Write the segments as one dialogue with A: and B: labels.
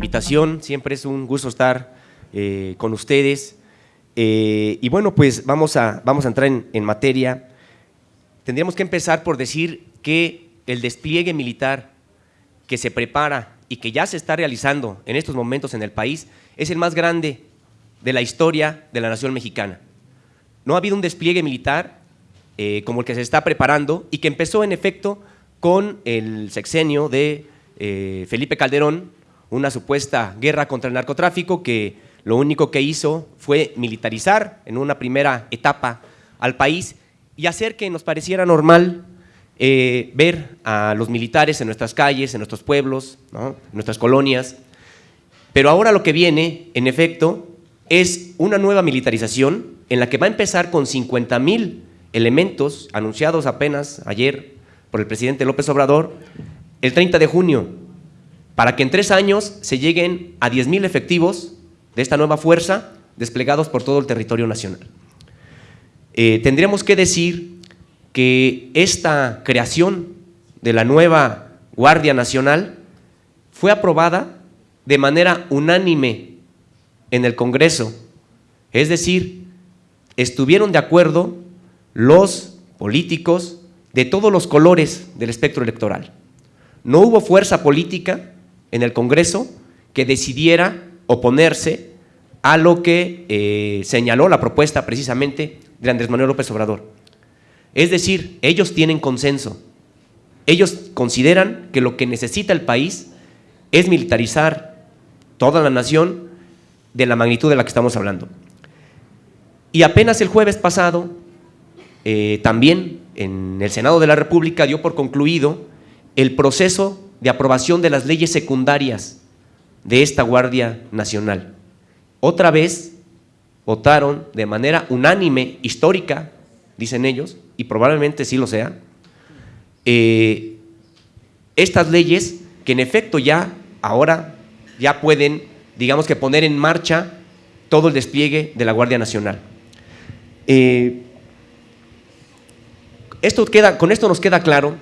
A: invitación, siempre es un gusto estar eh, con ustedes. Eh, y bueno, pues vamos a, vamos a entrar en, materia. Tendríamos que empezar por decir que el despliegue militar que se prepara y que ya se está realizando en estos momentos en el país es el más grande de la historia de la nación mexicana. No ha habido un despliegue militar eh, como el que se está preparando y que empezó en efecto con el sexenio de Felipe Calderón, una supuesta guerra contra el narcotráfico que lo único que hizo fue militarizar en una primera etapa al país y hacer que nos pareciera normal eh, ver a los militares en nuestras calles, en nuestros pueblos, en nuestras colonias. Pero ahora lo que viene, en efecto, es una nueva militarización en la que va a empezar con 50 mil elementos anunciados apenas ayer por el presidente López Obrador el 30 de junio para que en tres años se lleguen a 10.000 efectivos de esta nueva fuerza desplegados por todo el territorio nacional. Eh, tendríamos que decir que esta creación de la nueva Guardia Nacional fue aprobada de manera unánime en el Congreso, es decir, estuvieron de acuerdo los políticos de todos los colores del espectro electoral. No hubo fuerza política en el Congreso que decidiera oponerse a lo que eh, señaló la propuesta precisamente de Andrés Manuel López Obrador. Es decir, ellos tienen consenso. Ellos consideran que lo que necesita el país es militarizar toda la nación de la magnitud de la que estamos hablando. Y apenas el jueves pasado, eh, también en el Senado de la República dio por concluido el proceso de aprobación de las leyes secundarias de esta Guardia Nacional. Otra vez votaron de manera unánime, histórica, dicen ellos, y probablemente sí lo sea, eh, estas leyes que en efecto ya ahora ya pueden, digamos que poner en marcha todo el despliegue de la Guardia Nacional. Eh, esto queda, con esto nos queda claro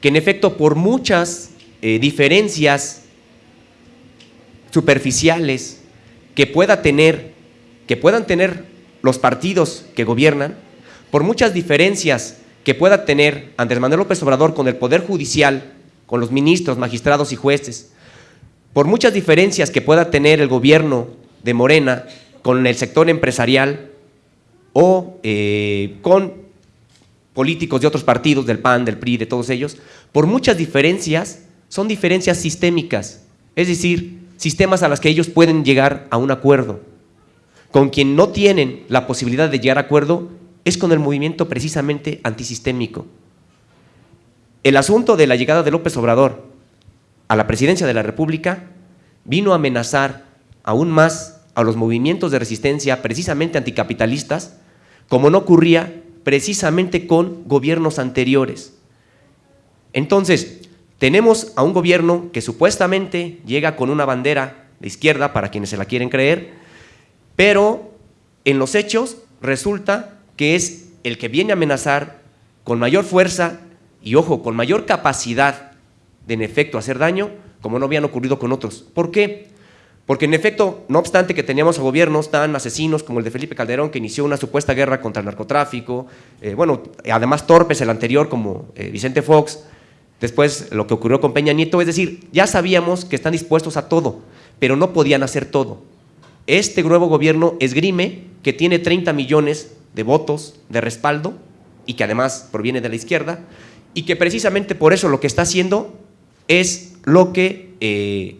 A: que en efecto por muchas eh, diferencias superficiales que pueda tener, que puedan tener los partidos que gobiernan, por muchas diferencias que pueda tener Andrés Manuel López Obrador con el Poder Judicial, con los ministros, magistrados y jueces, por muchas diferencias que pueda tener el gobierno de Morena con el sector empresarial o eh, con políticos de otros partidos, del PAN, del PRI, de todos ellos, por muchas diferencias, son diferencias sistémicas, es decir, sistemas a las que ellos pueden llegar a un acuerdo. Con quien no tienen la posibilidad de llegar a acuerdo es con el movimiento precisamente antisistémico. El asunto de la llegada de López Obrador a la presidencia de la República vino a amenazar aún más a los movimientos de resistencia precisamente anticapitalistas, como no ocurría precisamente con gobiernos anteriores. Entonces, tenemos a un gobierno que supuestamente llega con una bandera de izquierda, para quienes se la quieren creer, pero en los hechos resulta que es el que viene a amenazar con mayor fuerza y, ojo, con mayor capacidad de en efecto hacer daño, como no habían ocurrido con otros. ¿Por qué? Porque en efecto, no obstante que teníamos a gobiernos tan asesinos como el de Felipe Calderón, que inició una supuesta guerra contra el narcotráfico, eh, bueno, además torpes el anterior como eh, Vicente Fox, después lo que ocurrió con Peña Nieto, es decir, ya sabíamos que están dispuestos a todo, pero no podían hacer todo. Este nuevo gobierno esgrime que tiene 30 millones de votos de respaldo y que además proviene de la izquierda, y que precisamente por eso lo que está haciendo es lo que eh,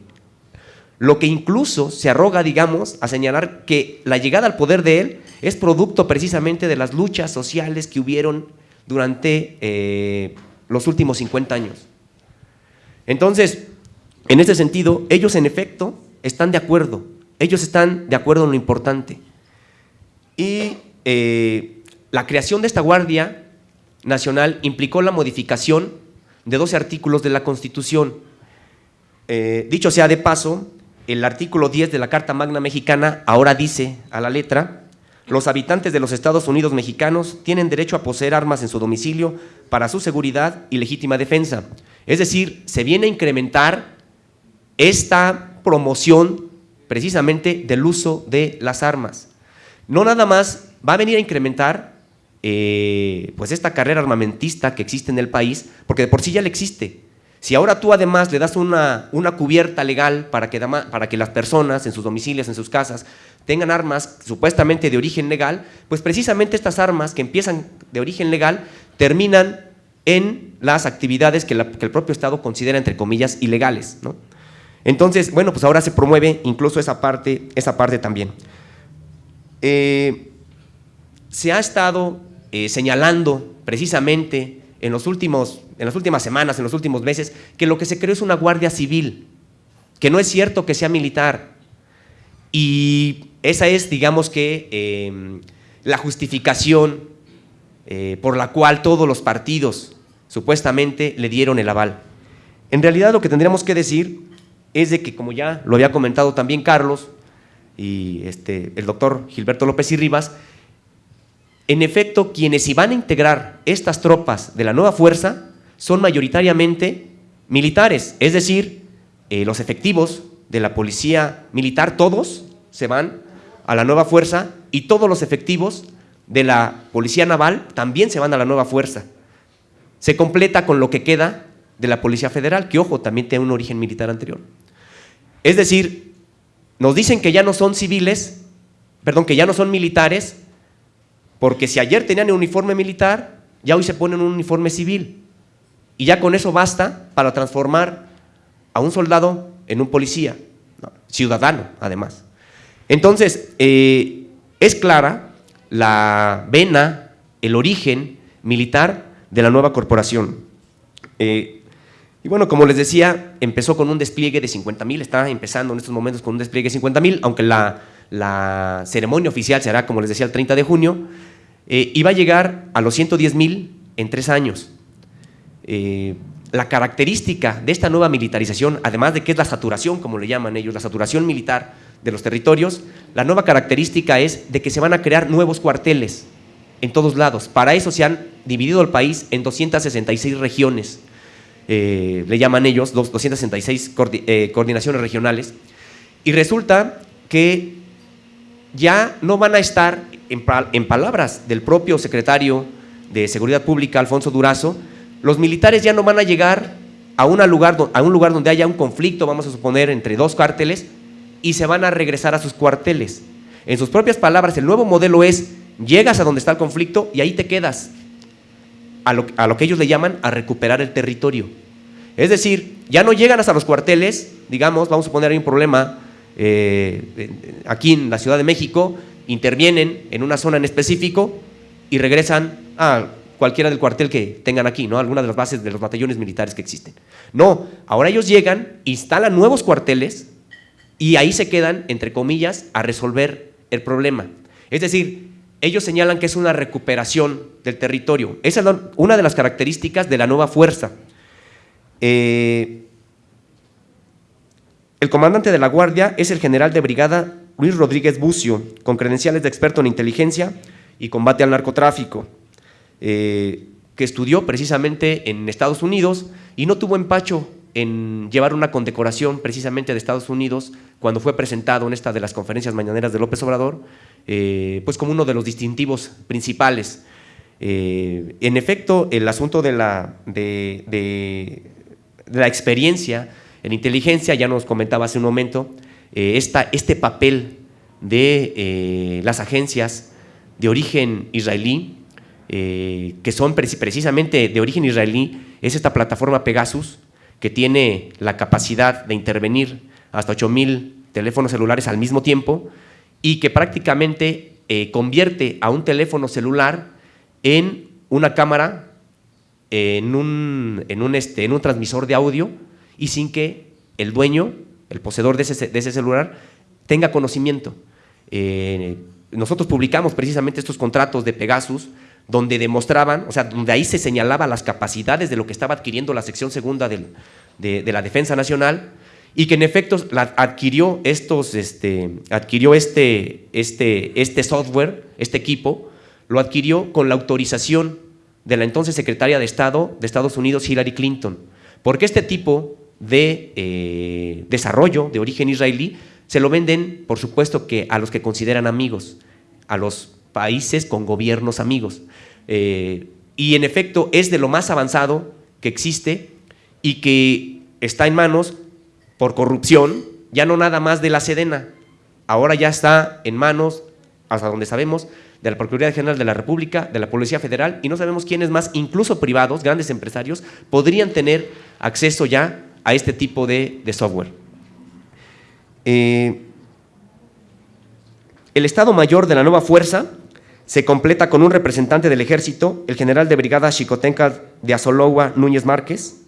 A: lo que incluso se arroga, digamos, a señalar que la llegada al poder de él es producto precisamente de las luchas sociales que hubieron durante eh, los últimos 50 años. Entonces, en ese sentido, ellos en efecto están de acuerdo, ellos están de acuerdo en lo importante. Y eh, la creación de esta Guardia Nacional implicó la modificación de 12 artículos de la Constitución. Eh, dicho sea de paso, el artículo 10 de la Carta Magna Mexicana ahora dice a la letra, los habitantes de los Estados Unidos mexicanos tienen derecho a poseer armas en su domicilio para su seguridad y legítima defensa. Es decir, se viene a incrementar esta promoción precisamente del uso de las armas. No nada más va a venir a incrementar eh, pues esta carrera armamentista que existe en el país, porque de por sí ya le existe. Si ahora tú además le das una, una cubierta legal para que, para que las personas en sus domicilios, en sus casas, tengan armas supuestamente de origen legal, pues precisamente estas armas que empiezan de origen legal terminan en las actividades que, el propio Estado considera, entre comillas, ilegales. ¿no? Entonces, bueno, pues ahora se promueve incluso esa parte, esa parte también. Eh, se ha estado eh, señalando precisamente en, los últimos, en las últimas semanas, en los últimos meses, que lo que se creó es una guardia civil, que no es cierto que sea militar. Y esa es, digamos que, em, la justificación eh, por la cual todos los partidos supuestamente le dieron el aval. En realidad lo que tendríamos que decir es de que, como ya lo había comentado también Carlos y este, el doctor Gilberto López y Rivas, en efecto, quienes iban a integrar estas tropas de la nueva fuerza son mayoritariamente militares, es decir, eh, los efectivos de la policía militar, todos se van a la nueva fuerza y todos los efectivos de la policía naval también se van a la nueva fuerza. Se completa con lo que queda de la Policía Federal, que ojo, también tiene un origen militar anterior. Es decir, nos dicen que ya no son civiles, perdón, que ya no son militares, porque si ayer tenían un uniforme militar, ya hoy se ponen un uniforme civil. Y ya con eso basta para transformar a un soldado en un policía, ciudadano además. Entonces, eh, es clara la vena, el origen militar de la nueva corporación. Eh, y bueno, como les decía, empezó con un despliegue de 50 mil, está empezando en estos momentos con un despliegue de 50 mil, aunque la, ceremonia oficial será, como les decía, el 30 de junio, eh, va a llegar a los 110 mil en tres años. Eh, la característica de esta nueva militarización, además de que es la saturación, como le llaman ellos, la saturación militar de los territorios, la nueva característica es de que se van a crear nuevos cuarteles en todos lados. Para eso se han dividido el país en 266 regiones eh, le llaman ellos, 266 eh, coordinaciones regionales, y resulta que ya no van a estar, en, palabras del propio secretario de Seguridad Pública, Alfonso Durazo, los militares ya no van a llegar a, lugar, a un lugar donde haya un conflicto, vamos a suponer, entre dos cárteles, y se van a regresar a sus cuarteles. En sus propias palabras, el nuevo modelo es, llegas a donde está el conflicto y ahí te quedas, a lo, que ellos le llaman a recuperar el territorio. Es decir, ya no llegan hasta los cuarteles, digamos, vamos a poner ahí un problema eh, aquí en la Ciudad de México, intervienen en una zona en específico y regresan a cualquiera del cuartel que tengan aquí, ¿no? Alguna de las bases de los batallones militares que existen. No, ahora ellos llegan, instalan nuevos cuarteles y ahí se quedan, entre comillas, a resolver el problema. Es decir, ellos señalan que es una recuperación del territorio. Esa es una de las características de la nueva fuerza. Eh, el comandante de la Guardia es el general de brigada Luis Rodríguez Bucio, con credenciales de experto en inteligencia y combate al narcotráfico, eh, que estudió precisamente en Estados Unidos y no tuvo empacho en llevar una condecoración precisamente de Estados Unidos cuando fue presentado en esta de las conferencias mañaneras de López Obrador, eh, pues como uno de los distintivos principales. Eh, en efecto, el asunto de la, de, la experiencia en inteligencia, ya nos comentaba hace un momento, eh, este papel de las agencias de origen israelí, que son precisamente de origen israelí, es esta plataforma Pegasus, que tiene la capacidad de intervenir hasta 8.000 teléfonos celulares al mismo tiempo y que prácticamente eh, convierte a un teléfono celular en una cámara, en un, en un, este, en un transmisor de audio y sin que el dueño, el poseedor de ese, celular, tenga conocimiento. Eh, nosotros publicamos precisamente estos contratos de Pegasus donde demostraban, o sea, donde ahí se señalaba las capacidades de lo que estaba adquiriendo la sección segunda de, la Defensa Nacional y que en efecto adquirió, estos, este, adquirió este, este, este software, este equipo, lo adquirió con la autorización de la entonces secretaria de Estado de Estados Unidos, Hillary Clinton, porque este tipo de eh, desarrollo de origen israelí, se lo venden, por supuesto, que a los que consideran amigos, a los países con gobiernos amigos. Eh, y en efecto es de lo más avanzado que existe y que está en manos por corrupción, ya no nada más de la Sedena, ahora ya está en manos, hasta donde sabemos, de la Procuraduría General de la República, de la Policía Federal, y no sabemos quiénes más, incluso privados, grandes empresarios, podrían tener acceso ya a este tipo de, software. Eh, el Estado Mayor de la nueva fuerza se completa con un representante del ejército, el general de brigada Chicotenca de Azolowa Núñez Márquez,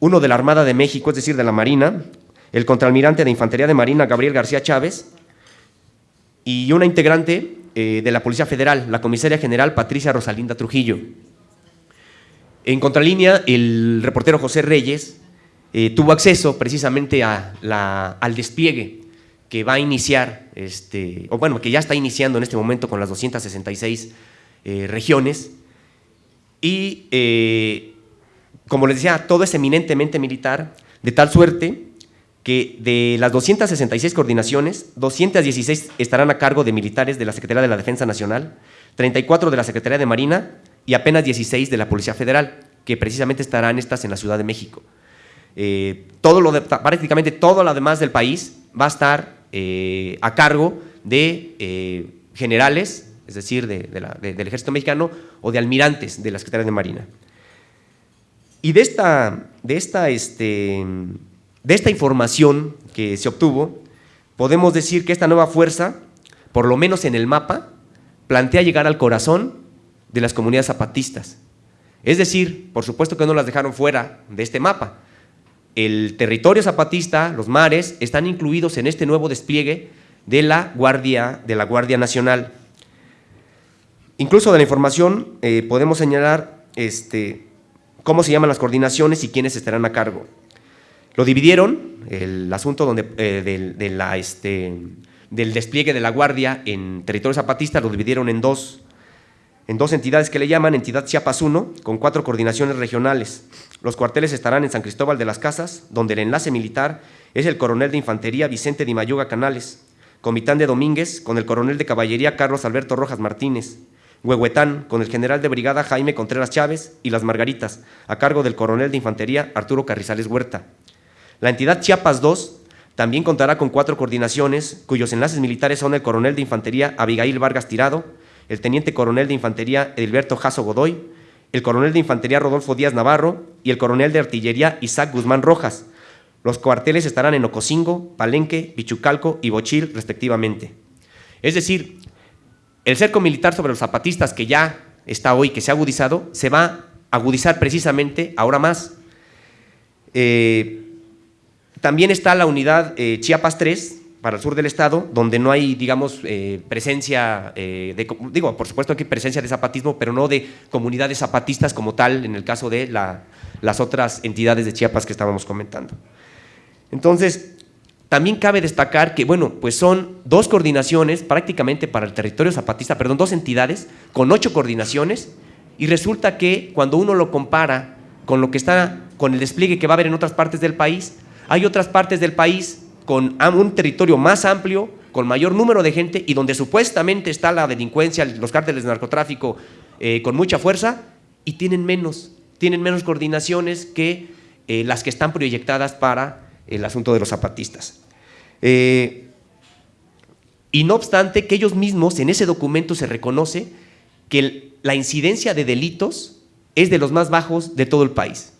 A: uno de la Armada de México, es decir, de la Marina, el contraalmirante de Infantería de Marina Gabriel García Chávez, y una integrante eh, de la Policía Federal, la comisaria general Patricia Rosalinda Trujillo. En contralínea, el reportero José Reyes eh, tuvo acceso precisamente al despliegue que va a iniciar, este, o bueno, que ya está iniciando en este momento con las 266 eh, regiones, y como les decía, todo es eminentemente militar, de tal suerte que de las 266 coordinaciones, 216 estarán a cargo de militares de la Secretaría de la Defensa Nacional, 34 de la Secretaría de Marina y apenas 16 de la Policía Federal, que precisamente estarán estas en la Ciudad de México. Eh, todo lo prácticamente todo lo demás del país va a estar eh, a cargo de eh, generales, es decir, del Ejército Mexicano o de almirantes de la Secretaría de Marina. Y de esta, de esta este, de esta información que se obtuvo, podemos decir que esta nueva fuerza, por lo menos en el mapa, plantea llegar al corazón de las comunidades zapatistas. Es decir, por supuesto que no las dejaron fuera de este mapa. El territorio zapatista, los mares, están incluidos en este nuevo despliegue de la Guardia, de la Guardia Nacional. Incluso de la información eh, podemos señalar este, cómo se llaman las coordinaciones y quiénes estarán a cargo. Lo dividieron, el asunto donde, eh, del, este, del despliegue de la Guardia en territorio zapatista, lo dividieron en dos, en dos entidades que le llaman Entidad Chiapas 1, con cuatro coordinaciones regionales. Los cuarteles estarán en San Cristóbal de las Casas, donde el enlace militar es el coronel de infantería Vicente Di Mayuga Canales, Comitán de Domínguez, con el coronel de caballería Carlos Alberto Rojas Martínez, Huehuetán, con el general de brigada Jaime Contreras Chávez, y Las Margaritas, a cargo del coronel de infantería Arturo Carrizales Huerta. La entidad Chiapas 2 también contará con cuatro coordinaciones, cuyos enlaces militares son el coronel de infantería Abigail Vargas Tirado, el teniente coronel de infantería Edilberto Jasso Godoy, el coronel de infantería Rodolfo Díaz Navarro y el coronel de artillería Isaac Guzmán Rojas. Los cuarteles estarán en Ocosingo, Palenque, Pichucalco y Bochil, respectivamente. Es decir, el cerco militar sobre los zapatistas que ya está hoy, que se ha agudizado, se va a agudizar precisamente ahora más. Eh, también está la unidad eh, Chiapas 3, para el sur del estado, donde no hay, digamos, eh, presencia, eh, de, digo, por supuesto hay presencia de zapatismo, pero no de comunidades zapatistas como tal, en el caso de las otras entidades de Chiapas que estábamos comentando. Entonces, también cabe destacar que, bueno, pues son dos coordinaciones prácticamente para el territorio zapatista, perdón, dos entidades con ocho coordinaciones, y resulta que cuando uno lo compara con lo que está, con el despliegue que va a haber en otras partes del país, hay otras partes del país con un territorio más amplio, con mayor número de gente y donde supuestamente está la delincuencia, los cárteles de narcotráfico eh, con mucha fuerza y tienen menos, tienen menos coordinaciones que eh, las que están proyectadas para el asunto de los zapatistas. Eh, y no obstante que ellos mismos en ese documento se reconoce que la incidencia de delitos es de los más bajos de todo el país.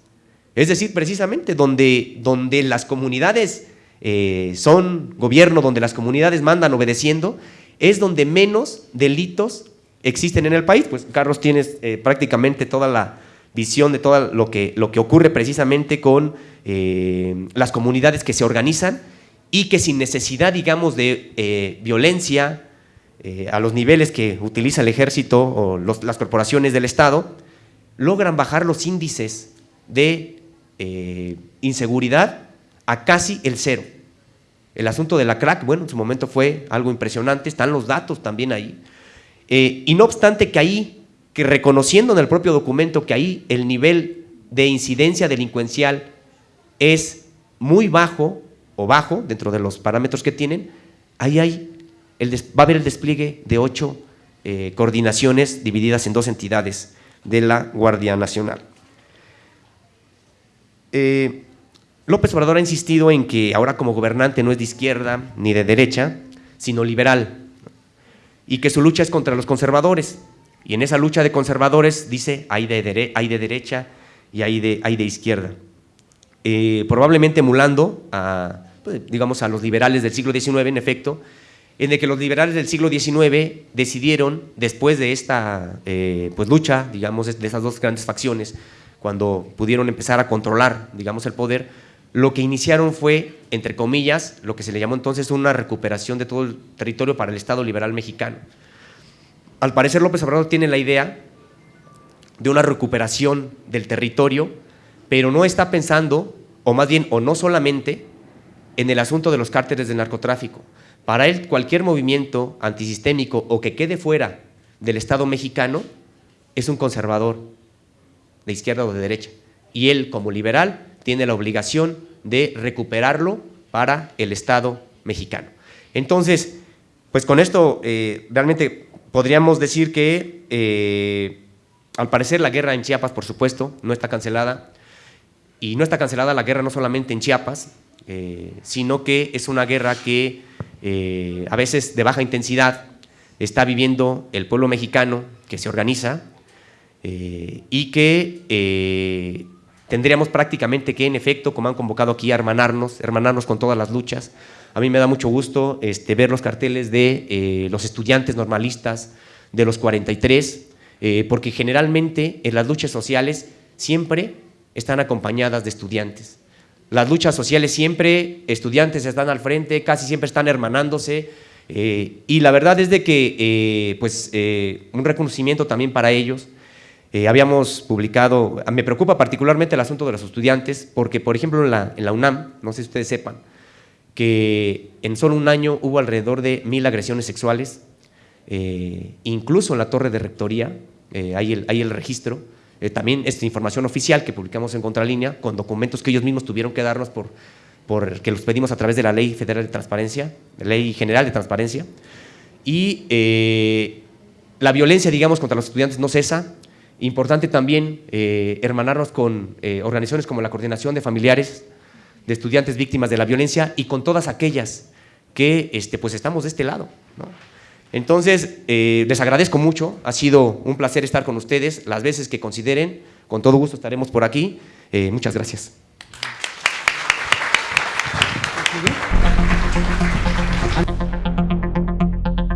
A: Es decir, precisamente donde, donde las comunidades eh, son gobierno, donde las comunidades mandan obedeciendo, es donde menos delitos existen en el país. Pues Carlos tienes eh, prácticamente toda la visión de todo lo que, lo que ocurre precisamente con eh, las comunidades que se organizan y que sin necesidad, digamos, de violencia a los niveles que utiliza el ejército o las corporaciones del Estado, logran bajar los índices de inseguridad a casi el cero. El asunto de la crack, bueno, en su momento fue algo impresionante, están los datos también ahí. Eh, y no obstante que ahí, que reconociendo en el propio documento que ahí el nivel de incidencia delincuencial es muy bajo o bajo, dentro de los parámetros que tienen, ahí hay el va a haber el despliegue de ocho eh, coordinaciones divididas en dos entidades de la Guardia Nacional. Eh, López Obrador ha insistido en que ahora como gobernante no es de izquierda ni de derecha, sino liberal, y que su lucha es contra los conservadores. Y en esa lucha de conservadores dice hay de, hay de derecha y hay de, hay de izquierda. Eh, probablemente emulando a, pues, digamos, a los liberales del siglo XIX, en efecto, en el que los liberales del siglo XIX decidieron, después de esta eh, pues, lucha, digamos, de esas dos grandes facciones, cuando pudieron empezar a controlar, digamos, el poder, lo que iniciaron fue, entre comillas, lo que se le llamó entonces una recuperación de todo el territorio para el Estado liberal mexicano. Al parecer López Obrador tiene la idea de una recuperación del territorio, pero no está pensando, o más bien, o no solamente, en el asunto de los cárteles del narcotráfico. Para él, cualquier movimiento antisistémico o que quede fuera del Estado mexicano es un conservador, de izquierda o de derecha. Y él, como liberal, tiene la obligación de recuperarlo para el Estado mexicano. Entonces, pues con esto eh, realmente podríamos decir que eh, al parecer la guerra en Chiapas, por supuesto, no está cancelada. Y no está cancelada la guerra no solamente en Chiapas, eh, sino que es una guerra que a veces de baja intensidad está viviendo el pueblo mexicano que se organiza y que tendríamos prácticamente que, en efecto, como han convocado aquí, hermanarnos, hermanarnos con todas las luchas. A mí me da mucho gusto este, ver los carteles de eh, los estudiantes normalistas de los 43, eh, porque generalmente en las luchas sociales siempre están acompañadas de estudiantes. Las luchas sociales siempre, estudiantes están al frente, casi siempre están hermanándose, eh, y la verdad es de que, pues, un reconocimiento también para ellos, eh, habíamos publicado, me preocupa particularmente el asunto de los estudiantes, porque por ejemplo en la, la UNAM, no sé si ustedes sepan, que en solo un año hubo alrededor de mil agresiones sexuales, eh, incluso en la torre de rectoría, eh, hay, el, hay, el, registro, también esta información oficial que publicamos en Contralínea, con documentos que ellos mismos tuvieron que darnos por, por que los pedimos a través de la Ley Federal de Transparencia, Ley General de Transparencia, y la violencia, digamos, contra los estudiantes no cesa, Importante también eh, hermanarnos con eh, organizaciones como la Coordinación de Familiares de Estudiantes Víctimas de la Violencia y con todas aquellas que este, pues estamos de este lado. Entonces, eh, les agradezco mucho, ha sido un placer estar con ustedes, las veces que consideren, con todo gusto estaremos por aquí. muchas gracias.